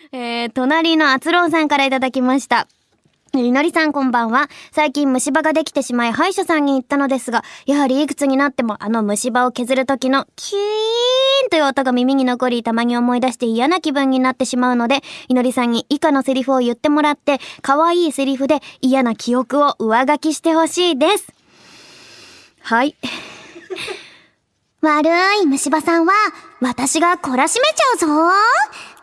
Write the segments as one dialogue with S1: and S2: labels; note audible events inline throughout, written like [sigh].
S1: [laughs] えー、隣のあつろうさんからいただきました。いのりさんこんばんは。最近虫歯ができてしまい歯医者さんに行ったのですが、やはりいくつになってもあの虫歯を削る時のキーンという音が耳に残り、たまに思い出して嫌な気分になってしまうので、いのりさんに以下のセリフを言ってもらって、可愛いセリフで嫌な記憶を上書きしてほしいです。はい。
S2: 悪い虫歯さんは、私が懲らしめちゃうぞ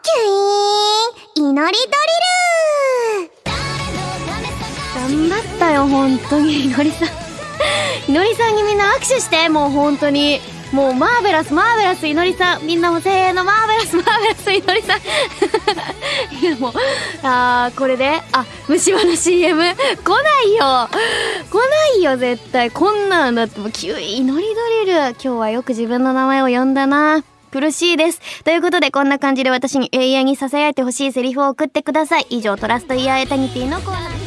S2: キュイーン祈りドリル
S1: 頑張ったよ、本当に。いのりさん。[laughs] いのりさんにみんな握手して、もう本当に。もうマーベラス、マーベラス、いのりさん。みんなもせーの、マーベラス、マーベラス、いのりさん。[laughs] いやもう、あー、これで、あ、虫歯の CM、来ないよ来ないよ、絶対。こんなんだってもう、キュイ、祈りドリル。今日はよく自分の名前を呼んだな。苦しいです。ということで、こんな感じで私に永遠に囁いてほしいセリフを送ってください。以上、トラストイヤーエタニティのコーナーです。